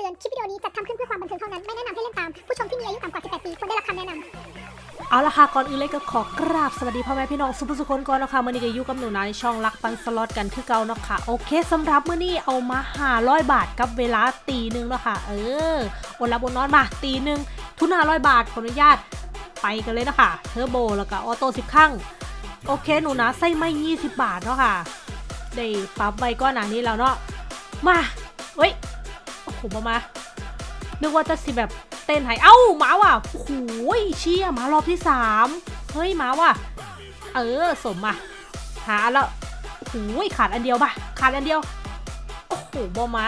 ตือน คลิปวิดีโอนี้จัดทำขึ้นเพื่อความบันเทิงเท่านั้น ไม่แนะนำให้เล่นตาม ผู้ชมที่มีอายุต่ำกว่า 18 ปีควรได้รับคำแนะนำเอาละค่ะ ก่อนอื่นเลยก็ขอกราบสวัสดีพ่อแม่พี่น้องสุผู้สุคนก่อนนะคะมื่อนี้ก็อยู่กับหนูนาในช่องรักปันสล็อตกันคือเก่าเนาะค่ะ โอเคสำหรับเมื่อนี้เอามาหาร้อยบาทกับเวลาตีหนึ่งเนาะค่ะ เอออดหลับอดนอนมาตีหนึ่งทุนห้าร้อยบาทขออนุญาตไปกันเลยนะคะเทอร์โบแล้วก็ auto สิบครั้งโอเคหนูนะใส่ไม่ยี่สิบบาทเนาะค่ะได้ปรับไว้ก้อนหนานี้แล้วเนาะมา โอ้โหมา นึกว่าจะสิแบบเต้นให้เอ้าหมาว่ะโอ้โหเชี่ยหมารอบที่สามเฮ้ยหมาว่ะ เออสมมาหาแล้วโอ้โหขาดอันเดียวป่ะ ขาดอันเดียว โอ้โหบอมา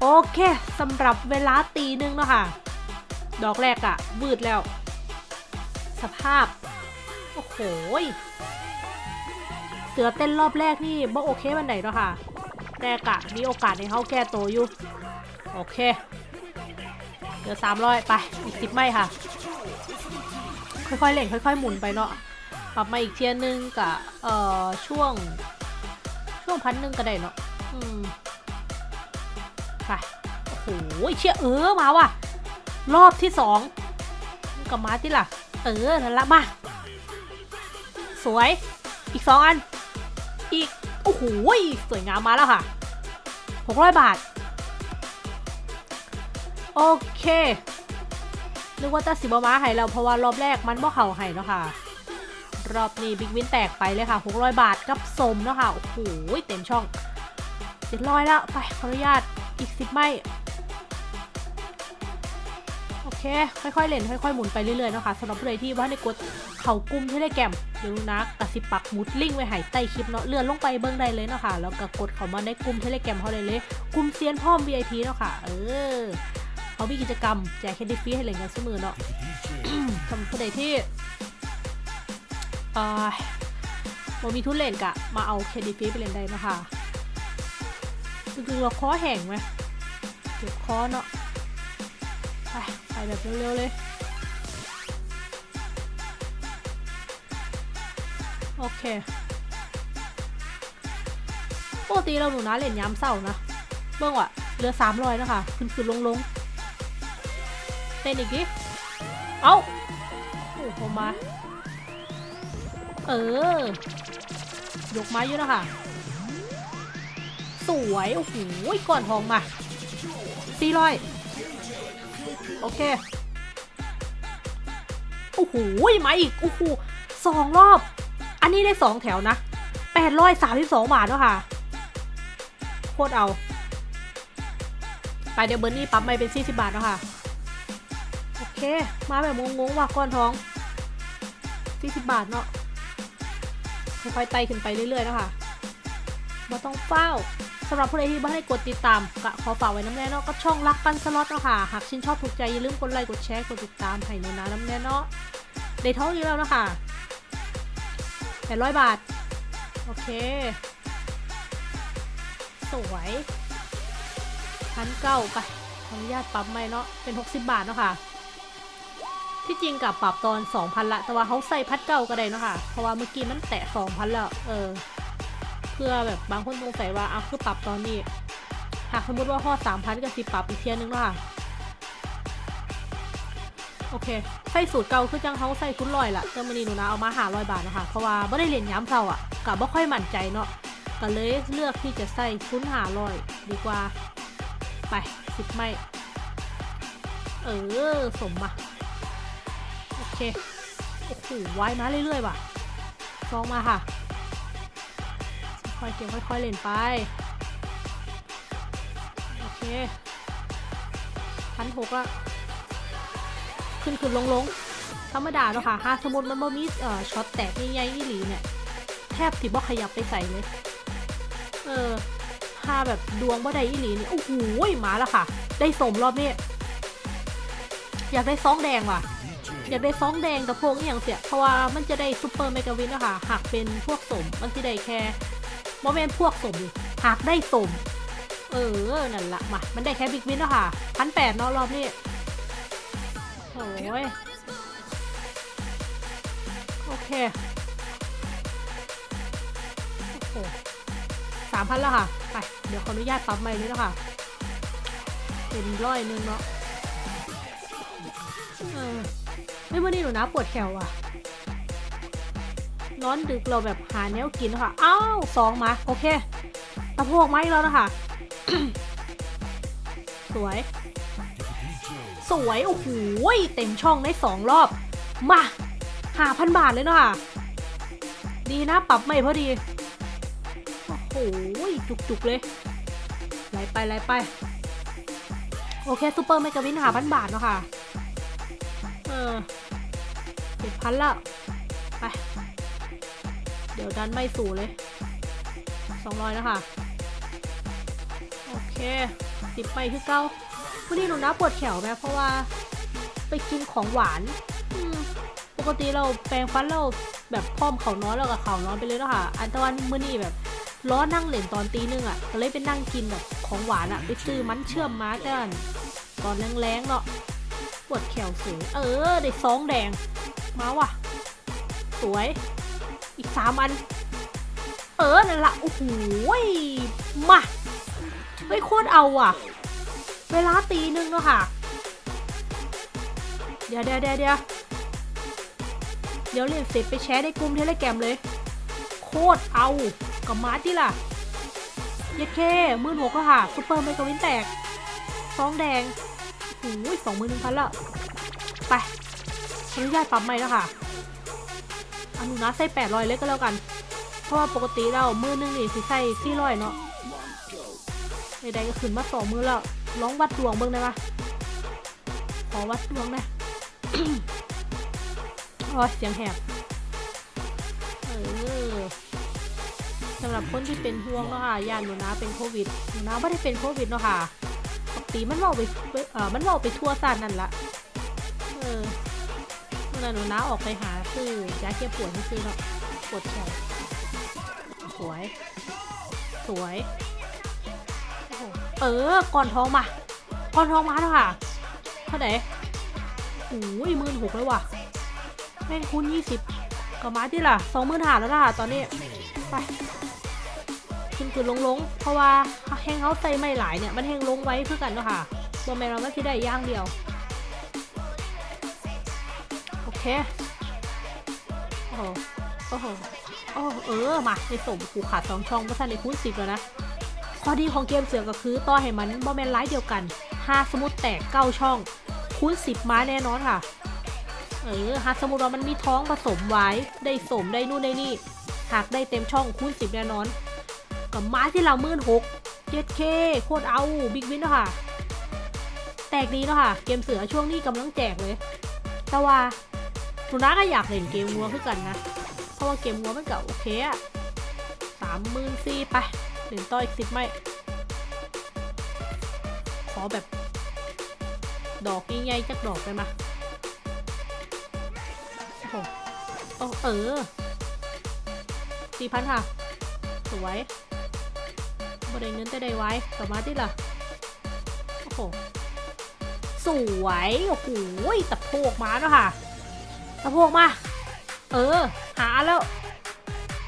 โอเคสำหรับเวลาตีหนึงเนาะค่ะ ดอกแรกอะวืดแล้ว สภาพ โอ้โหยเสือเต้นรอบแรกนี่บ่โอเควันไหนเนาะค่ะ แต่กะมีโอกาสในเขาแก้ตัวอยู่ โอเค เหลือสามร้อยไป อีกสิบไม่ค่ะ ค่อยๆเล่นค่อยๆ หมุนไปเนาะปรับมาอีกเทียนนึงกับเอ่อช่วง ช่วงพันหนึ่งก็ได้เนาะอืมไปโอ้โหเชี่ยเออมาว่ะ รอบที่สองกับมาที่ล่ะ เออนั่นละมา สวย อีกสองอัน อีก โอ้โหสวยงามมาแล้วค่ะหกร้อยบาท โอเคนึกว่าจะสิบมาให้เราเพราะว่ารอบแรกมันบ่เข่าให้เนาะค่ะ รอบนี้บิ๊กวินแตกไปเลยค่ะ 600 บาทกับสมเนาะค่ะ โอ้โหเต็มช่องเจ็ดร้อยแล้วไปขออนุญาตอีกสิบไม่โอเค ค่อยๆเล่นค่อยๆหมุนไปเรื่อยๆเนาะค่ะสำหรับผู้ใดที่ว่าในกดเข่ากลุ่มที่ได้แกมเดี๋ยวนะกระสิบปักมุดลิงก์ไว้หายใต้คลิปเนาะเลื่อนลงไปเบิ้องได้เลยเนาะค่ะแล้วก็กดเข้ามาในกลุ่มเทเลแกมเขาเลยเลยกลุ่มเซียนพ่อม VIP เนาะค่ะ เออ เขามีกิจกรรมแจกแคนดี้ฟรีให้เล่นกันเสมอเนาะสำหรับผู้ใดที่เอ่อบ่มีทุนเล่นกะ มาเอาแคนดี้ฟรีไปเล่นได้เนาะค่ะคือเราคอแห้งไหมเก็บคอเนาะไปไปแบบเร็วๆเลยโอเคปกติเราหนูนะเล่นย้ำเศร้านะ เบิ่งว่ะเหลือสามร้อยนะคะ ขึ้นขึ้นลงลง เต้นอีกดิ เอ้าโอ้โหมา เออ ยกไม้อยู่นะคะสวย โอ้โห ก่อนทองมาสี่ร้อยโอเค โอ้โห มาอีก โอ้โหสองรอบ อันนี้ได้สองแถวนะแปดร้อยสามสิบสองบาทแล้วค่ะ โคตรเอา ไปเดี๋ยวเบอร์นี่ปั๊มไปเป็น40บาทแล้วค่ะ มาแบบงงๆว่ะก้อนทอง40บาทเนาะค่อยๆไต่ขึ้นไปเรื่อยๆนะคะมาต้องเฝ้าสำหรับผู้ใดที่บ้านให้กดติดตามก็ขอฝากไว้น้ำแน่เนาะก็ช่องรักปันสล็อตเนาะค่ะ หากชื่นชอบถูกใจอย่าลืมกดไลค์กดแชร์กดติดตามให้หนูนะน้ำแน่เนาะได้ท้องอยู่แล้วนะคะ800บาท โอเค สวยพันเก้าไปขออนุญาตปรับใหมเนาะเป็น60บาทเนาะค่ะ ที่จริงกับปรับตอน 2,000 ละ แต่ว่าเขาใส่พัดเก้าก็ได้เนาะค่ะ เพราะว่าเมื่อกี้มันแตะ 2,000 แล้ว เออ เพื่อแบบบางคนสงสัยว่าเอาคือปรับตอนนี้ หากสมมติว่าพอ3,000 ก็สิปรับอีกเทียนึงเนาะค่ะ โอเค ใส่สูตรเก่าคือจังเขาใส่ทุนลอยละแต่มันนี้หนูนะเอามาหาร้อยบาทนะคะ เพราะว่าไม่ได้เรียนย้ำเท่าอะกับไม่ค่อยมั่นใจเนาะ ก็เลยเลือกที่จะใส่ทุนหาร้อยดีกว่า ไปสิบไม่ เออ สมมา เค โอ้โหไว้มาเรื่อยๆว่ะซองมาค่ะ ค่อยๆเก็บค่อยๆเล่นไป โอเคพันหกละขึ้นขึ้นลงลงธรรมดาเนาะค่ะหาสมมติมันบ่มีเอ่อช็อตแตกใหญ่ๆนี่หลีเนี่ย แทบสิบ่ขยับไปใส่เลย เออถ้าแบบดวงบ่ได้อีหลีนี่ โอ้โหมาแล้วค่ะ ได้สมรอบนี้ อยากได้ซองแดงว่ะ อยากได้ซองแดงกับพวกอย่างเสียเพราะว่ามันจะได้ super mega win นะคะหากเป็นพวกสมมันจะได้แค่โมเมนพวกสมดิหากได้สม เออ นั่นละมา มันได้แค่ big win แล้วค่ะพันแปดเนาะรอบนี้โอ้ยโอเค โอ้โหสามพันแล้วค่ะ ไป เดี๋ยวขออนุญาตปั๊มใหม่เลยนะคะเป็นร้อยหนึ่งเนาะ เออ ไม่เมื่อนี้หนูนะปวดแขวอะนอนดึกเราแบบหาแนวกินค่ะ อ้าวสองมา โอเคตะโพกมาอีกแล้วนะคะ สวย สวย โอ้โห เต็มช่องได้สองรอบ มาหาพันบาทเลยเนาะค่ะ ดีนะ ปรับไม่พอดี โอ้โห จุกๆเลย ไหลไปไหลไป โอเคซูเปอร์เมกาวินหาพันบาทเนาะค่ะ ออเจ็ดพันละไป เดี๋ยวดันไม่สู่เลยสองร้อยแล้วค่ะ โอเคสิบไปคือเก้าวันนี้หนูนะปวดแขวไหมเพราะว่าไปกินของหวานปกติเราแปรงฟันเราแบบพร้อมเขาน้อยแล้วกับเขาน้อยไปเลยเนาะค่ะ อันตะวันมื้อนี้แบบล้อนั่งเล่นตอนตีหนึงอะก็เลยไปนั่งกินแบบของหวานอะ ไปซื้อมันเชื่อมมาจ้านตอนแรงๆเนาะ ปวดแขวสูงเออ ได้ซองแดง มาว่ะ สวย อีกสามอัน เออ นั่นละ โอ้โหมา เฮ้ย โคตรเอาอะ เวลาตีหนึงเนาะค่ะ เดี๋ยวเดี๋ยวเดี๋ยวเดี๋ยวเดี๋ยวเรียนเสร็จไปแชร์ในกลุ่มเทเลแกรมเลย โคตรเอากับมาที่ล่ะเย็ดเคมื่นหกแล้วค่ะซุปเปอร์ไมโครวินแตกซองแดง โอ้ยสองหมื่นหนึ่งพันละ ไปอนุญาตปรับใหม่แล้วค่ะอนุนะใส่แปดร้อยเลยก็แล้วกัน เพราะว่าปกติเรามือหนึงนี่สิใส่สี่ร้อยเนาะใดๆก็ขึ้นมาสองมือแล้วลองวัดดวงเบิ่งได้ปะขอวัดดวงหนะโอ้เสียงแหบเออสำหรับคนที่เป็นห่วงเนาะค่ะยานหนูนะเป็นโควิดหนูนะไม่ได้เป็นโควิดเนาะค่ะ ติมันเว่าไปเออมันเว่าไปทั่วซานนั่นละเออเมื่อหนูนะออกไปหาซื้อยาแก้ปวดที่ซื้อเนาะปวดแขนสวย สวยเออก่อนท้องมาก่อนท้องมาแล้วค่ะเท่าไหร่โอ้ยหมื่นหกเลยว่ะแม่งคูณยี่สิบก็มาที่ล่ะสองหมื่นหาแล้วล่ะตอนนี้ไป ขึ้นขึ้นลงลงเพราะว่าแห้งเขาใส่ไม่หลายเนี่ยมันแห้งลงไว้เพื่อกันเนาะค่ะบอแมนเราไม่ที่ได้ย่างเดียว โอเค โอ้โหโอ้โหโอ้เออมาในสมกูขาดสองช่องเพราะท่านในคูณสิบแล้วนะข้อดีของเกมเสือก็คือต่อให้มันบอแมนไลท์เดียวกันห้าสมมติแตกเก้าช่อง คูณสิบมาแน่นอนค่ะ เออหากสมมติว่ามันมีท้องผสมไว้ได้สมได้นู่นได้นี่หากได้เต็มช่องคูณสิบแน่นอน กับม้าที่เรามื่นหกเจ็ดเคโคตรเอาบิ๊กวินเนาะค่ะ แตกดีเนาะค่ะ เกมเสือช่วงนี้กำลังแจกเลย แต่ว่าหนูน้าก็อยากเล่นเกมงัวคือกันนะ เพราะว่าเกมงัวมันก็โอเคอะสามหมื่นสี่ไปเหรียญต่ออีกสิบไม่ ขอแบบ ดอกใหญ่ๆจักดอกได้ไหมโอ้โหโอ้เออสี่พันค่ะ สวย บริเงินแต่ได้ไว้กลับมาที่ล่ะ โอ้โห สวย โอ้โหตะโพกมาแล้วค่ะ ตะโพกมา เออ หาแล้ว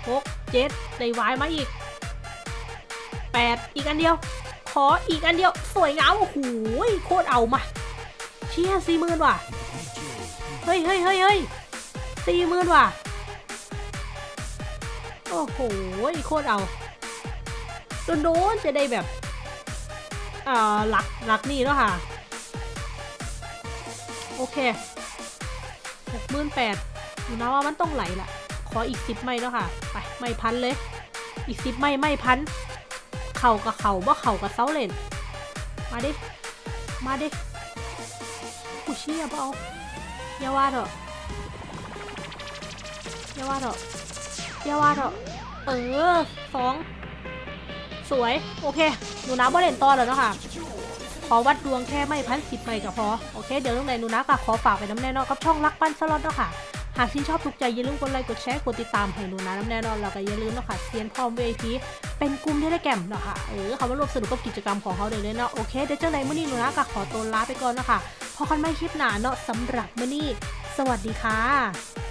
หกเจ็ดได้ไว้มาอีกแปดอีกอันเดียว ขออีกอันเดียว สวยงาม โอ้โห โคตรเอามา เชี่ยสี่หมื่นว่ะ เฮ้ยเฮ้ยเฮ้ยเฮ้ยสี่หมื่นว่ะ โอ้โห โคตรเอา โดนๆจะได้แบบเอ่อหลักหลักนี่แล้วค่ะ โอเคหกหมื่นแปดดูนะว่ามันต้องไหลละขออีกสิบไม่แล้วค่ะ ไปไม่พันเลย อีกสิบไม่ไม่พัน เข่ากับเข่าว่าเข่ากับเซาเลนมาดิ มาดิกูเชี่ยเปล่าอย่าว่าเถอะอย่าว่าเถอะอย่าว่าเถอะเออสอง สวย โอเค หนูนะบ่เล่นต่อแล้วเนาะค่ะ ขอวัดดวงแค่ไม่พันสิบไม่ก็พอ โอเค เดี๋ยวตรงไหนหนูนะก็ขอฝากไปน้ำแน่นอนกับช่องรักปั้นสล็อตเนาะค่ะ หากที่นชอบถูกใจอย่าลืมกดไลค์กดแชร์กดติดตามให้หนูนะน้ำแน่นอนแล้วก็อย่าลืมเนาะค่ะเซียนพร้อม VIP เป็นกลุ่มเทเลแกรมเนาะค่ะ เออเขามาร่วมสนุกกับกิจกรรมของเขาเลยเนาะ โอเค เดี๋ยวเจ้าไหนมื่อนี้หนูนะก็ขอตัวลาไปก่อนเนาะค่ะพอกันไม่คลิปหนาเนาะสำหรับมื่อนี้ สวัสดีค่ะ